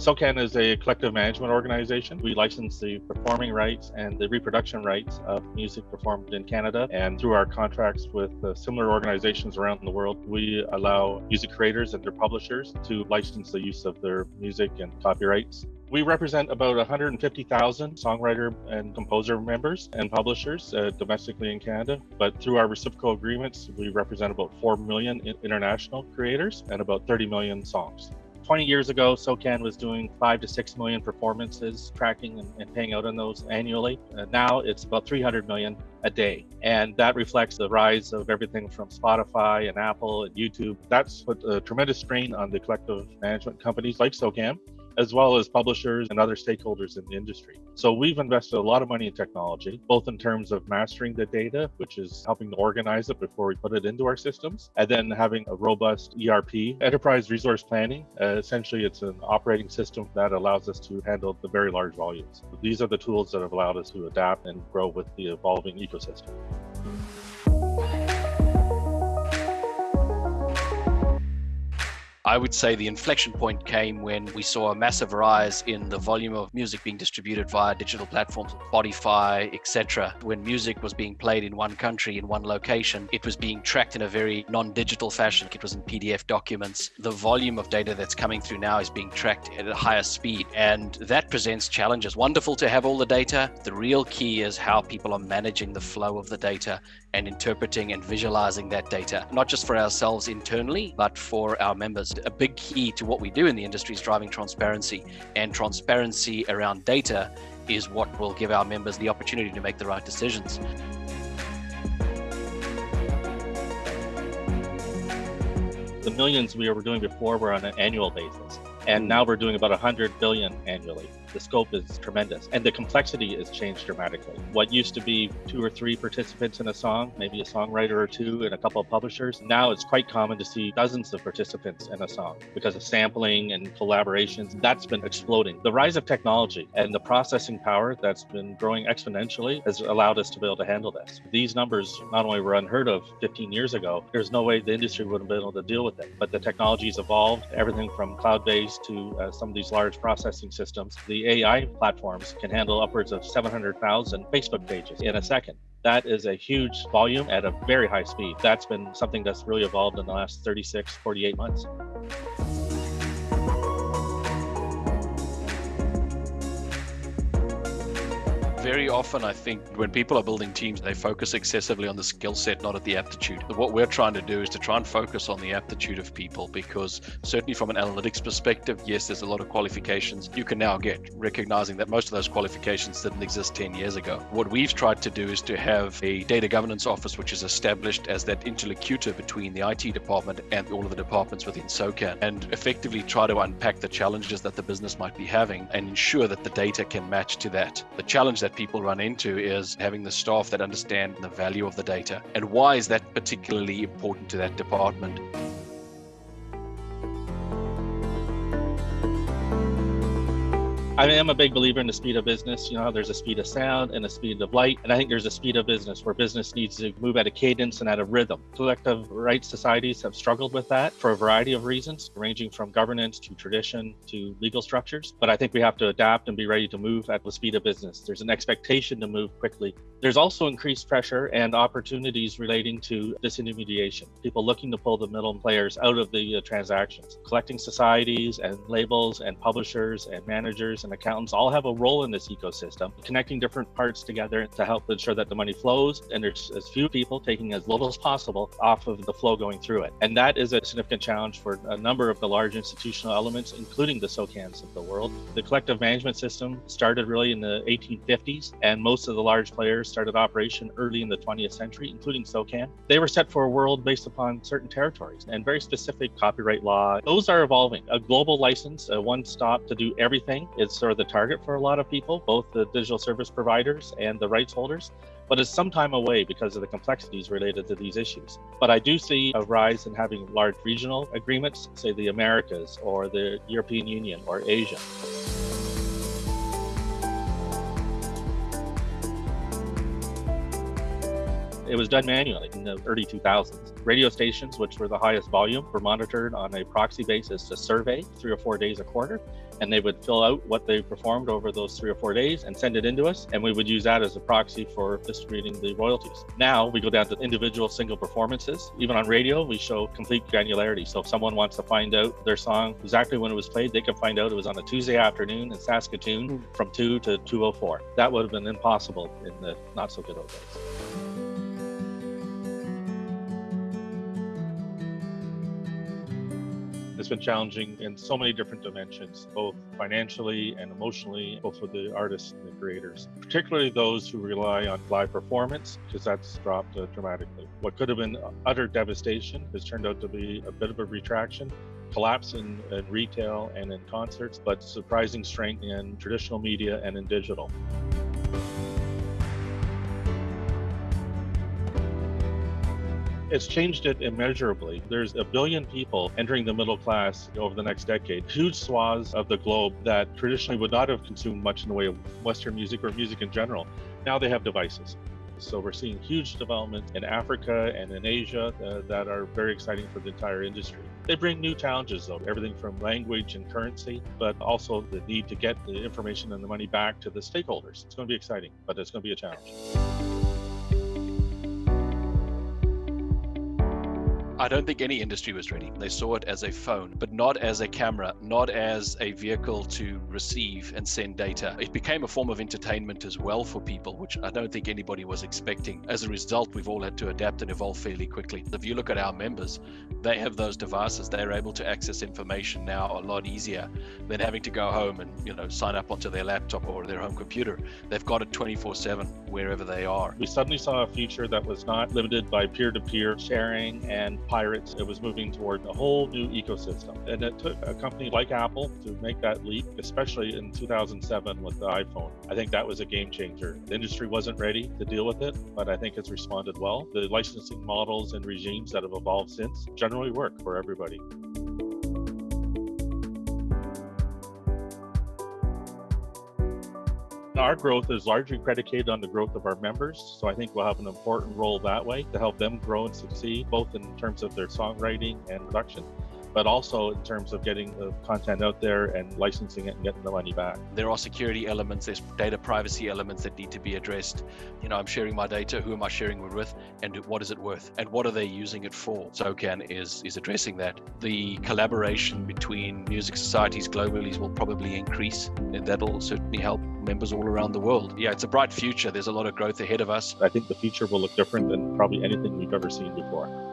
SOCAN is a collective management organization. We license the performing rights and the reproduction rights of music performed in Canada. And through our contracts with uh, similar organizations around the world, we allow music creators and their publishers to license the use of their music and copyrights. We represent about 150,000 songwriter and composer members and publishers uh, domestically in Canada. But through our reciprocal agreements, we represent about 4 million international creators and about 30 million songs. 20 years ago, SOCAN was doing five to six million performances, tracking and, and paying out on those annually. Uh, now it's about 300 million a day. And that reflects the rise of everything from Spotify and Apple and YouTube. That's put a tremendous strain on the collective management companies like SOCAN as well as publishers and other stakeholders in the industry. So we've invested a lot of money in technology, both in terms of mastering the data, which is helping to organize it before we put it into our systems, and then having a robust ERP, enterprise resource planning. Uh, essentially, it's an operating system that allows us to handle the very large volumes. These are the tools that have allowed us to adapt and grow with the evolving ecosystem. I would say the inflection point came when we saw a massive rise in the volume of music being distributed via digital platforms, Spotify, etc. When music was being played in one country, in one location, it was being tracked in a very non-digital fashion. It was in PDF documents. The volume of data that's coming through now is being tracked at a higher speed, and that presents challenges. Wonderful to have all the data. The real key is how people are managing the flow of the data and interpreting and visualizing that data, not just for ourselves internally, but for our members. A big key to what we do in the industry is driving transparency, and transparency around data is what will give our members the opportunity to make the right decisions. The millions we were doing before were on an annual basis, and hmm. now we're doing about 100 billion annually the scope is tremendous and the complexity has changed dramatically. What used to be two or three participants in a song, maybe a songwriter or two and a couple of publishers, now it's quite common to see dozens of participants in a song because of sampling and collaborations. That's been exploding. The rise of technology and the processing power that's been growing exponentially has allowed us to be able to handle this. These numbers not only were unheard of 15 years ago, there's no way the industry would have been able to deal with it. But the technology's evolved, everything from cloud-based to uh, some of these large processing systems. The AI platforms can handle upwards of 700,000 Facebook pages in a second. That is a huge volume at a very high speed. That's been something that's really evolved in the last 36, 48 months. Very often I think when people are building teams, they focus excessively on the skill set, not at the aptitude. What we're trying to do is to try and focus on the aptitude of people because certainly from an analytics perspective, yes, there's a lot of qualifications you can now get, recognizing that most of those qualifications didn't exist 10 years ago. What we've tried to do is to have a data governance office which is established as that interlocutor between the IT department and all of the departments within SOCAN and effectively try to unpack the challenges that the business might be having and ensure that the data can match to that. The challenge that people run into is having the staff that understand the value of the data and why is that particularly important to that department. I am a big believer in the speed of business. You know, there's a speed of sound and a speed of light. And I think there's a speed of business where business needs to move at a cadence and at a rhythm. Collective rights societies have struggled with that for a variety of reasons, ranging from governance to tradition to legal structures. But I think we have to adapt and be ready to move at the speed of business. There's an expectation to move quickly. There's also increased pressure and opportunities relating to disintermediation, people looking to pull the middle players out of the uh, transactions. Collecting societies and labels and publishers and managers and and accountants all have a role in this ecosystem, connecting different parts together to help ensure that the money flows and there's as few people taking as little as possible off of the flow going through it. And that is a significant challenge for a number of the large institutional elements, including the SOCANs of the world. The collective management system started really in the 1850s, and most of the large players started operation early in the 20th century, including SOCAN. They were set for a world based upon certain territories and very specific copyright law. Those are evolving. A global license, a one stop to do everything, is of the target for a lot of people, both the digital service providers and the rights holders, but it's some time away because of the complexities related to these issues. But I do see a rise in having large regional agreements, say the Americas or the European Union or Asia. It was done manually in the early 2000s. Radio stations, which were the highest volume, were monitored on a proxy basis, to survey, three or four days a quarter and they would fill out what they performed over those three or four days and send it into us. And we would use that as a proxy for distributing the royalties. Now we go down to individual single performances. Even on radio, we show complete granularity. So if someone wants to find out their song exactly when it was played, they can find out it was on a Tuesday afternoon in Saskatoon hmm. from 2 to 204. That would have been impossible in the not so good old days. It's been challenging in so many different dimensions, both financially and emotionally, both for the artists and the creators, particularly those who rely on live performance, because that's dropped uh, dramatically. What could have been utter devastation has turned out to be a bit of a retraction collapse in, in, retail and in concerts, but surprising strength in traditional media and in digital. It's changed it immeasurably. There's a billion people entering the middle class over the next decade, huge swaths of the globe that traditionally would not have consumed much in the way of Western music or music in general. Now they have devices. So we're seeing huge development in Africa and in Asia uh, that are very exciting for the entire industry. They bring new challenges though, everything from language and currency, but also the need to get the information and the money back to the stakeholders. It's going to be exciting, but it's going to be a challenge. I don't think any industry was ready. They saw it as a phone, but not as a camera, not as a vehicle to receive and send data. It became a form of entertainment as well for people, which I don't think anybody was expecting. As a result, we've all had to adapt and evolve fairly quickly. If you look at our members, they have those devices. They're able to access information now a lot easier than having to go home and, you know, sign up onto their laptop or their home computer. They've got it 24/7 wherever they are. We suddenly saw a future that was not limited by peer-to-peer sharing and pirates. It was moving toward a whole new ecosystem. And it took a company like Apple to make that leap, especially in 2007 with the iPhone. I think that was a game changer. The industry wasn't ready to deal with it, but I think it's responded well. The licensing models and regimes that have evolved since generally work for everybody. Our growth is largely predicated on the growth of our members. So I think we'll have an important role that way to help them grow and succeed, both in terms of their songwriting and production, but also in terms of getting the content out there and licensing it and getting the money back. There are security elements, there's data privacy elements that need to be addressed. You know, I'm sharing my data, who am I sharing it with, and what is it worth, and what are they using it for? SOCAN is is addressing that. The collaboration between music societies globally will probably increase, and that'll certainly help members all around the world. Yeah, it's a bright future. There's a lot of growth ahead of us. I think the future will look different than probably anything we've ever seen before.